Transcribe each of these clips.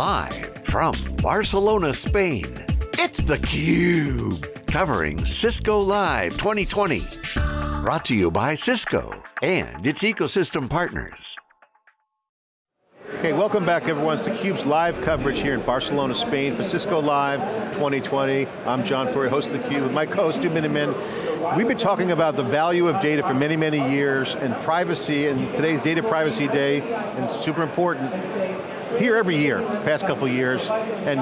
Live from Barcelona, Spain, it's theCUBE. Covering Cisco Live 2020. Brought to you by Cisco and its ecosystem partners. Okay, welcome back everyone. It's theCUBE's live coverage here in Barcelona, Spain for Cisco Live 2020. I'm John Furrier, host of theCUBE with my co-host, Stu Miniman. We've been talking about the value of data for many, many years and privacy, and today's Data Privacy Day, and it's super important here every year, past couple years, and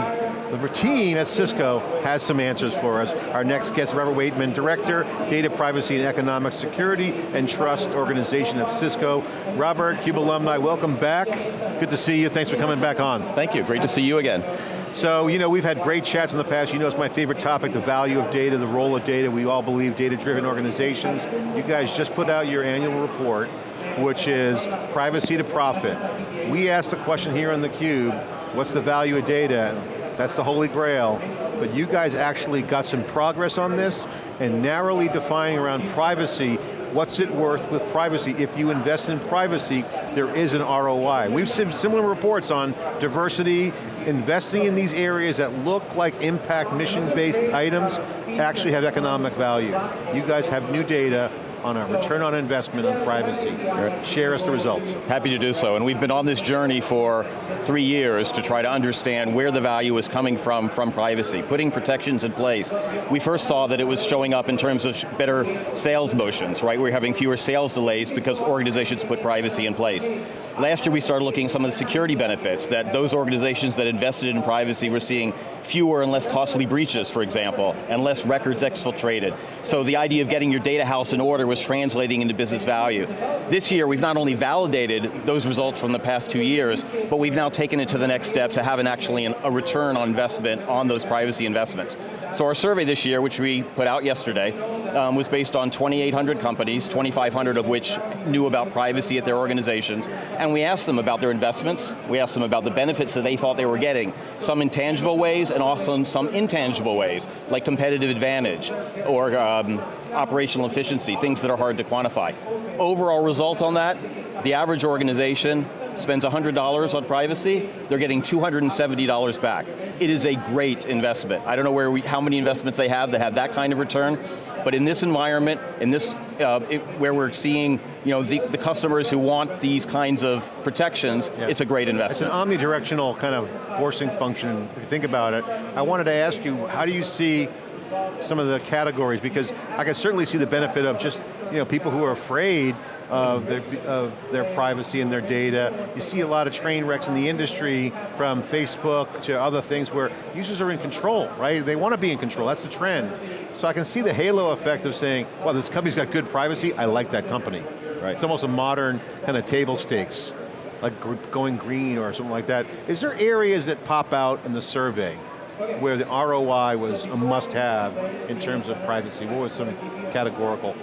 the team at Cisco has some answers for us. Our next guest, Robert Waitman, Director, Data Privacy and Economic Security and Trust Organization at Cisco. Robert, CUBE alumni, welcome back. Good to see you, thanks for coming back on. Thank you, great to see you again. So, you know, we've had great chats in the past. You know it's my favorite topic, the value of data, the role of data. We all believe data-driven organizations. You guys just put out your annual report which is privacy to profit. We asked the question here on theCUBE, what's the value of data? That's the holy grail. But you guys actually got some progress on this and narrowly defining around privacy, what's it worth with privacy? If you invest in privacy, there is an ROI. We've seen similar reports on diversity, investing in these areas that look like impact mission-based items actually have economic value. You guys have new data, on our return on investment on privacy. Right. Share us the results. Happy to do so, and we've been on this journey for three years to try to understand where the value is coming from from privacy, putting protections in place. We first saw that it was showing up in terms of better sales motions, right? We're having fewer sales delays because organizations put privacy in place. Last year we started looking at some of the security benefits that those organizations that invested in privacy were seeing fewer and less costly breaches, for example, and less records exfiltrated. So the idea of getting your data house in order was translating into business value. This year, we've not only validated those results from the past two years, but we've now taken it to the next step to have an actually an, a return on investment on those privacy investments. So our survey this year, which we put out yesterday, um, was based on 2,800 companies, 2,500 of which knew about privacy at their organizations, and we asked them about their investments, we asked them about the benefits that they thought they were getting, some in tangible ways and also some intangible ways, like competitive advantage or um, operational efficiency, things that are hard to quantify. Overall result on that, the average organization spends $100 on privacy, they're getting $270 back. It is a great investment. I don't know where we, how many investments they have that have that kind of return, but in this environment, in this, uh, it, where we're seeing you know, the, the, customers who want these kinds of protections, yeah. it's a great investment. It's an omnidirectional kind of forcing function, if you think about it. I wanted to ask you, how do you see some of the categories? Because I can certainly see the benefit of just you know, people who are afraid of their, of their privacy and their data. You see a lot of train wrecks in the industry from Facebook to other things where users are in control, right? They want to be in control, that's the trend. So I can see the halo effect of saying, well, this company's got good privacy, I like that company. Right. It's almost a modern kind of table stakes, like going green or something like that. Is there areas that pop out in the survey where the ROI was a must-have in terms of privacy? What was some categorical?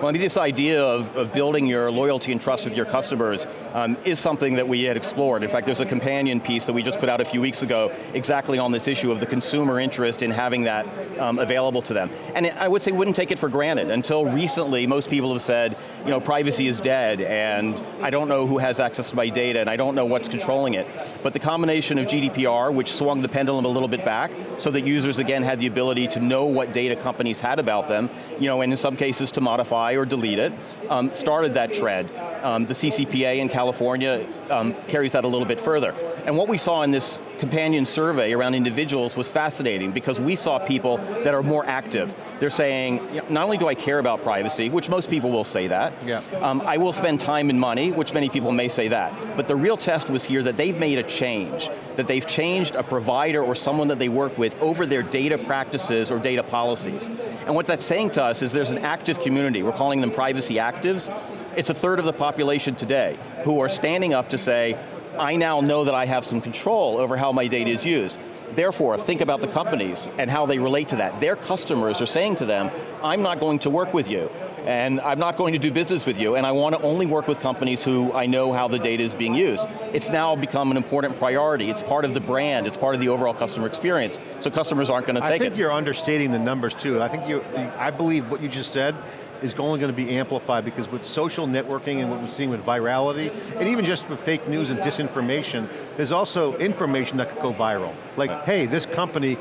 Well, this idea of, of building your loyalty and trust with your customers um, is something that we had explored. In fact, there's a companion piece that we just put out a few weeks ago exactly on this issue of the consumer interest in having that um, available to them. And I would say wouldn't take it for granted. Until recently, most people have said, you know, privacy is dead and I don't know who has access to my data and I don't know what's controlling it. But the combination of GDPR, which swung the pendulum a little bit back, so that users again had the ability to know what data companies had about them, you know, and in some cases to modify or delete it, um, started that trend. Um, the CCPA in California um, carries that a little bit further. And what we saw in this companion survey around individuals was fascinating because we saw people that are more active. They're saying, not only do I care about privacy, which most people will say that, yeah. um, I will spend time and money, which many people may say that, but the real test was here that they've made a change, that they've changed a provider or someone that they work with over their data practices or data policies. And what that's saying to us is there's an active community, we're calling them privacy actives, it's a third of the population today who are standing up to say, I now know that I have some control over how my data is used. Therefore, think about the companies and how they relate to that. Their customers are saying to them, I'm not going to work with you, and I'm not going to do business with you, and I want to only work with companies who I know how the data is being used. It's now become an important priority. It's part of the brand, it's part of the overall customer experience, so customers aren't going to take it. I think you're understating the numbers too. I think you, I believe what you just said is only going to be amplified because with social networking and what we're seeing with virality, and even just with fake news and disinformation, there's also information that could go viral. Like, hey, this company,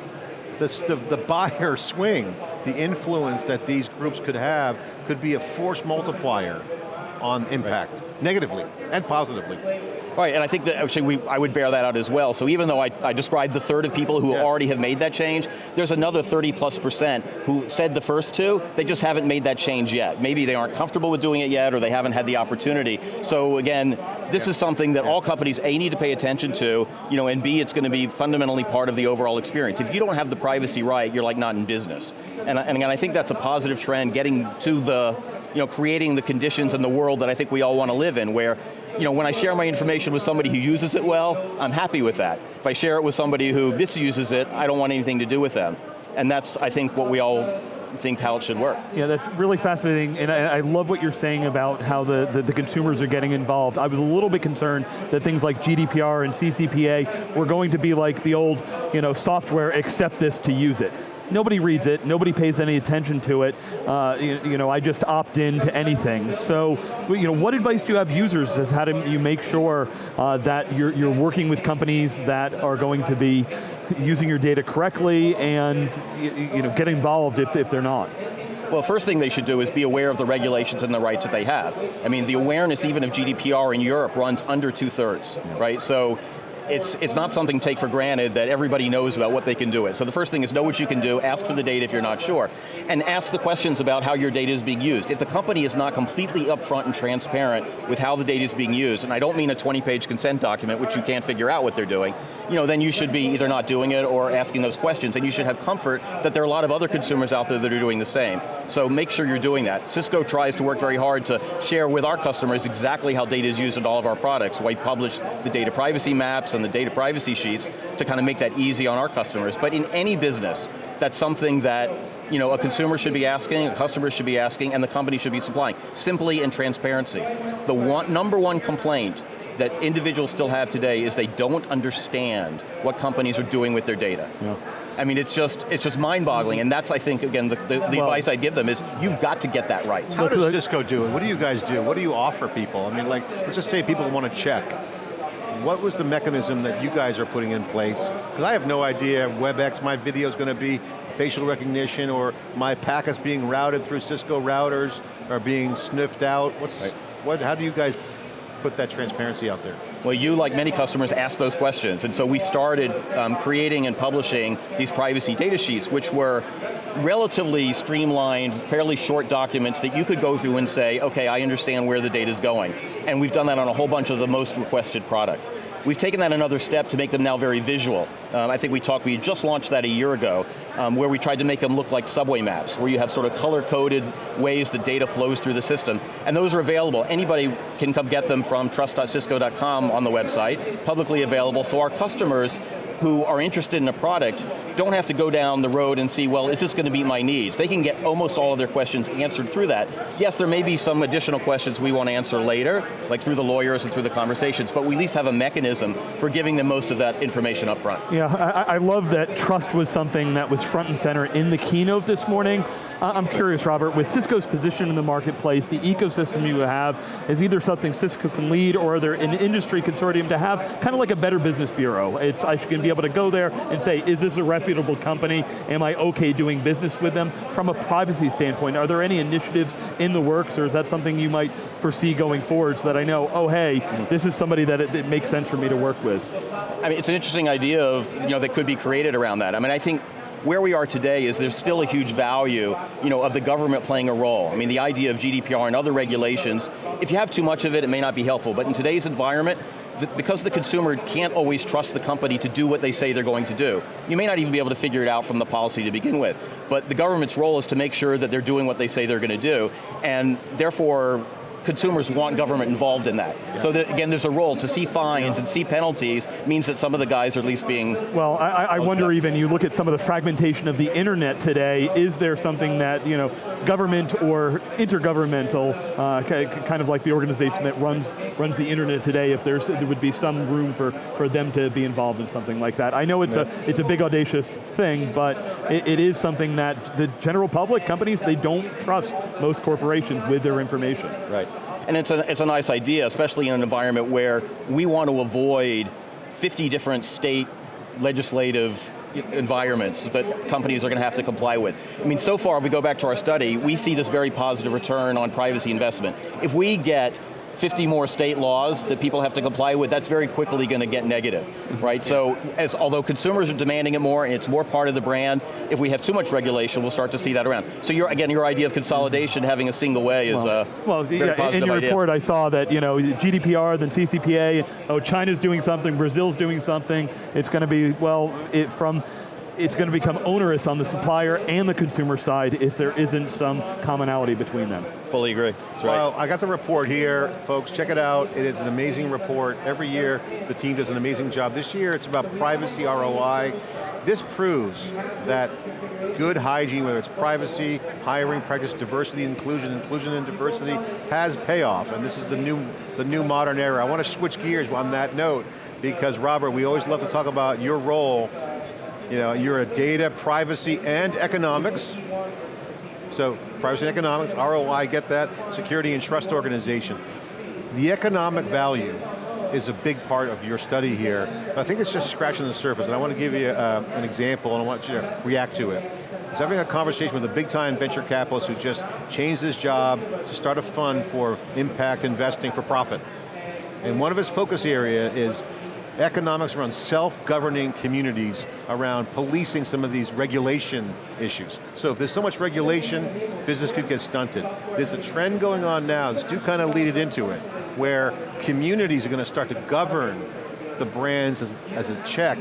this, the, the buyer swing, the influence that these groups could have could be a force multiplier on impact, right. negatively and positively. Right, and I think that actually we, I would bear that out as well. So even though I, I described the third of people who yeah. already have made that change, there's another 30 plus percent who said the first two, they just haven't made that change yet. Maybe they aren't comfortable with doing it yet or they haven't had the opportunity. So again, this yeah. is something that yeah. all companies, A, need to pay attention to, you know, and B, it's going to be fundamentally part of the overall experience. If you don't have the privacy right, you're like not in business. And, and again, I think that's a positive trend, getting to the, you know, creating the conditions in the world that I think we all want to live in, where you know, when I share my information with somebody who uses it well, I'm happy with that. If I share it with somebody who misuses it, I don't want anything to do with them. And that's, I think, what we all think how it should work. Yeah, that's really fascinating, and I, I love what you're saying about how the, the, the, consumers are getting involved. I was a little bit concerned that things like GDPR and CCPA were going to be like the old you know, software, accept this to use it nobody reads it, nobody pays any attention to it. Uh, you, you, know, I just opt in to anything. So, you know, what advice do you have users to how do you make sure uh, that you're, you're working with companies that are going to be using your data correctly and you know, get involved if, if they're not? Well, first thing they should do is be aware of the regulations and the rights that they have. I mean, the awareness even of GDPR in Europe runs under two thirds, right? So it's, it's not something to take for granted that everybody knows about what they can do it. So the first thing is know what you can do, ask for the data if you're not sure, and ask the questions about how your data is being used. If the company is not completely upfront and transparent with how the data is being used, and I don't mean a 20 page consent document which you can't figure out what they're doing, you know, then you should be either not doing it or asking those questions, and you should have comfort that there are a lot of other consumers out there that are doing the same. So make sure you're doing that. Cisco tries to work very hard to share with our customers exactly how data is used in all of our products. We publish the data privacy maps and the data privacy sheets to kind of make that easy on our customers. But in any business, that's something that you know, a consumer should be asking, a customer should be asking, and the company should be supplying. Simply in transparency. The one, number one complaint that individuals still have today is they don't understand what companies are doing with their data. Yeah. I mean, it's just it's just mind-boggling, and that's, I think, again, the, the, the well, advice I give them is, you've got to get that right. How does Cisco do it? What do you guys do? What do you offer people? I mean, like, let's just say people want to check. What was the mechanism that you guys are putting in place? Because I have no idea WebEx, my video is going to be facial recognition, or my packets being routed through Cisco routers, are being sniffed out. What's, right. what, how do you guys put that transparency out there? Well, you, like many customers, ask those questions, and so we started um, creating and publishing these privacy data sheets, which were relatively streamlined, fairly short documents that you could go through and say, okay, I understand where the data is going. And we've done that on a whole bunch of the most requested products. We've taken that another step to make them now very visual. Um, I think we talked, we just launched that a year ago, um, where we tried to make them look like subway maps, where you have sort of color-coded ways that data flows through the system. And those are available. Anybody can come get them from trust.cisco.com on the website, publicly available, so our customers who are interested in a product don't have to go down the road and see, well, is this going to meet my needs? They can get almost all of their questions answered through that. Yes, there may be some additional questions we want to answer later, like through the lawyers and through the conversations, but we at least have a mechanism for giving them most of that information up front. Yeah, I, I love that trust was something that was front and center in the keynote this morning. I'm curious, Robert, with Cisco's position in the marketplace, the ecosystem you have is either something Cisco can lead or are there an industry consortium to have kind of like a better business bureau. It's, I can be able to go there and say, is this a reputable company? Am I okay doing business with them? From a privacy standpoint, are there any initiatives in the works or is that something you might foresee going forward so that I know, oh hey, this is somebody that it, it makes sense for me to work with? I mean, it's an interesting idea of, you know, that could be created around that. I mean, I think where we are today is there's still a huge value you know, of the government playing a role. I mean, the idea of GDPR and other regulations, if you have too much of it, it may not be helpful, but in today's environment, because the consumer can't always trust the company to do what they say they're going to do. You may not even be able to figure it out from the policy to begin with, but the government's role is to make sure that they're doing what they say they're going to do, and therefore, consumers want government involved in that. Yeah. So that, again, there's a role to see fines and see penalties means that some of the guys are at least being Well, I, I wonder even, you look at some of the fragmentation of the internet today, is there something that, you know, government or intergovernmental, uh, kind of like the organization that runs runs the internet today, if there's there would be some room for, for them to be involved in something like that. I know it's, yeah. a, it's a big audacious thing, but it, it is something that the general public, companies, they don't trust most corporations with their information. Right. And it's a, it's a nice idea, especially in an environment where we want to avoid 50 different state legislative environments that companies are going to have to comply with. I mean, so far, if we go back to our study, we see this very positive return on privacy investment. If we get 50 more state laws that people have to comply with, that's very quickly going to get negative, right? So, as although consumers are demanding it more, and it's more part of the brand, if we have too much regulation, we'll start to see that around. So, your, again, your idea of consolidation, having a single way is well, a well, very yeah, positive in your idea. report I saw that, you know, GDPR, then CCPA, oh, China's doing something, Brazil's doing something, it's going to be, well, it, from it's going to become onerous on the supplier and the consumer side if there isn't some commonality between them. Fully agree, that's right. Well, I got the report here, folks, check it out. It is an amazing report. Every year, the team does an amazing job. This year, it's about privacy ROI. This proves that good hygiene, whether it's privacy, hiring practice, diversity, inclusion, inclusion and diversity, has payoff, and this is the new, the new modern era. I want to switch gears on that note, because Robert, we always love to talk about your role you know, you're a data, privacy, and economics. So privacy and economics, ROI, get that, security and trust organization. The economic value is a big part of your study here, but I think it's just scratching the surface, and I want to give you uh, an example, and I want you to react to it. I was having a conversation with a big time venture capitalist who just changed his job to start a fund for impact investing for profit. And one of his focus area is economics around self-governing communities around policing some of these regulation issues. So if there's so much regulation, business could get stunted. There's a trend going on now, this do kind of lead it into it, where communities are going to start to govern the brands as, as a check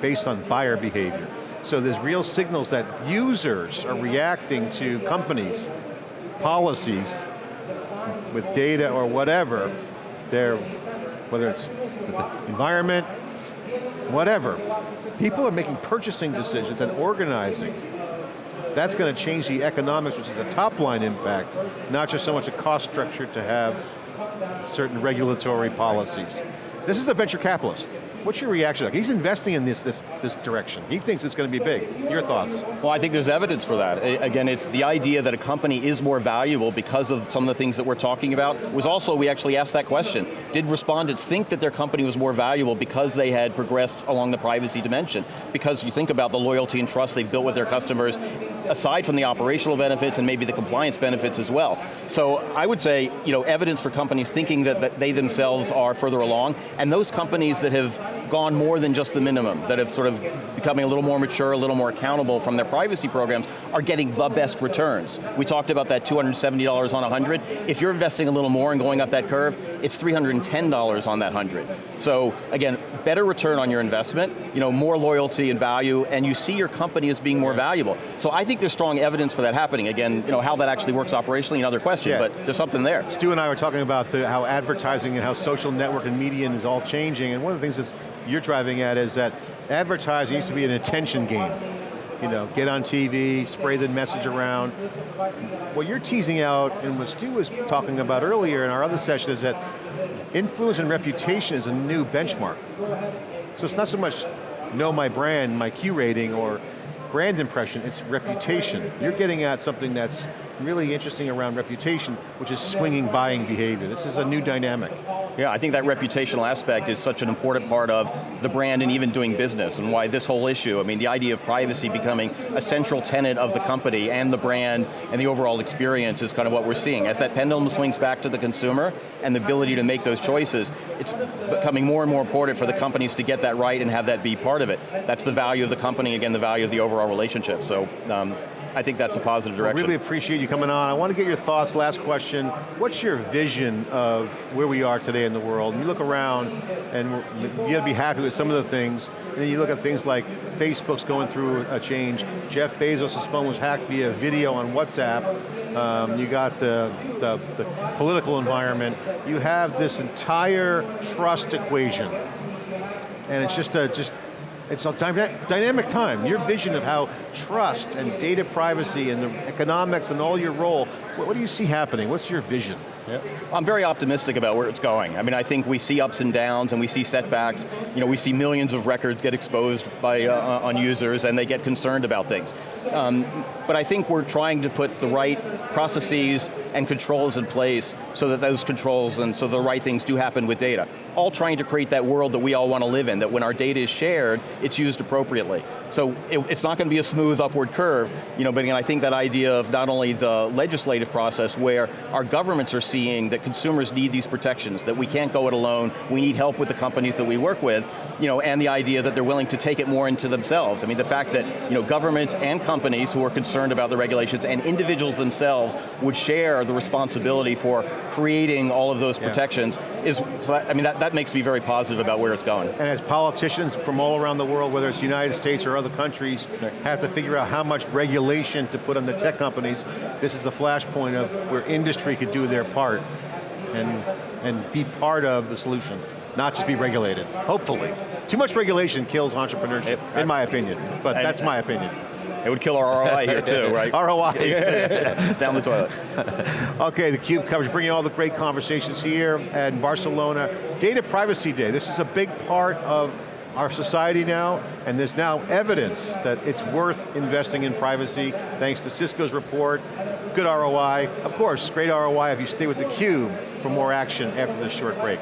based on buyer behavior. So there's real signals that users are reacting to companies, policies, with data or whatever, they're, whether it's environment, whatever. People are making purchasing decisions and organizing. That's going to change the economics, which is a top line impact, not just so much a cost structure to have certain regulatory policies. This is a venture capitalist. What's your reaction? Like, he's investing in this, this, this direction. He thinks it's going to be big. Your thoughts? Well, I think there's evidence for that. Again, it's the idea that a company is more valuable because of some of the things that we're talking about. It was also, we actually asked that question. Did respondents think that their company was more valuable because they had progressed along the privacy dimension? Because you think about the loyalty and trust they've built with their customers, aside from the operational benefits and maybe the compliance benefits as well. So I would say, you know, evidence for companies thinking that, that they themselves are further along, and those companies that have gone more than just the minimum, that have sort of becoming a little more mature, a little more accountable from their privacy programs, are getting the best returns. We talked about that $270 on 100. If you're investing a little more and going up that curve, it's $310 on that 100. So again, better return on your investment, you know, more loyalty and value, and you see your company as being more valuable. So I think there's strong evidence for that happening. Again, you know, how that actually works operationally, another question, yeah. but there's something there. Stu and I were talking about the, how advertising and how social network and media is all changing, and one of the things that's you're driving at is that advertising used to be an attention game. You know, get on TV, spray the message around. What you're teasing out, and what Stu was talking about earlier in our other session is that influence and reputation is a new benchmark. So it's not so much know my brand, my Q rating, or brand impression, it's reputation. You're getting at something that's really interesting around reputation, which is swinging buying behavior. This is a new dynamic. Yeah, I think that reputational aspect is such an important part of the brand and even doing business, and why this whole issue, I mean, the idea of privacy becoming a central tenet of the company and the brand and the overall experience is kind of what we're seeing. As that pendulum swings back to the consumer and the ability to make those choices, it's becoming more and more important for the companies to get that right and have that be part of it. That's the value of the company, again, the value of the overall relationship. So um, I think that's a positive direction. I really appreciate you coming on. I want to get your thoughts, last question. What's your vision of where we are today in the world? You look around and you got to be happy with some of the things, and then you look at things like Facebook's going through a change, Jeff Bezos' phone was hacked via video on WhatsApp, um, you got the, the, the political environment, you have this entire trust equation. And it's just a, just it's a dynamic time. Your vision of how trust and data privacy and the economics and all your role, what, do you see happening? What's your vision? Yep. I'm very optimistic about where it's going. I mean, I think we see ups and downs and we see setbacks. You know, we see millions of records get exposed by uh, uh, on users and they get concerned about things. Um, but I think we're trying to put the right processes and controls in place so that those controls and so the right things do happen with data. All trying to create that world that we all want to live in, that when our data is shared, it's used appropriately. So it, it's not going to be a smooth upward curve, you know, but again, I think that idea of not only the legislative process where our governments are seeing that consumers need these protections, that we can't go it alone, we need help with the companies that we work with, you know, and the idea that they're willing to take it more into themselves. I mean, the fact that, you know, governments and companies who are concerned about the regulations and individuals themselves would share the responsibility for creating all of those protections yeah. is, so that, I mean, that, that makes me very positive about where it's going. And as politicians from all around the world, whether it's the United States or other countries, have to figure out how much regulation to put on the tech companies, this is the flashpoint of where industry could do their part and, and be part of the solution, not just be regulated, hopefully. Too much regulation kills entrepreneurship, in my opinion, but that's my opinion. It would kill our ROI here too, right? ROI. Down the toilet. okay, theCUBE coverage, bringing all the great conversations here at Barcelona. Data Privacy Day, this is a big part of our society now, and there's now evidence that it's worth investing in privacy, thanks to Cisco's report, good ROI. Of course, great ROI if you stay with theCUBE for more action after this short break.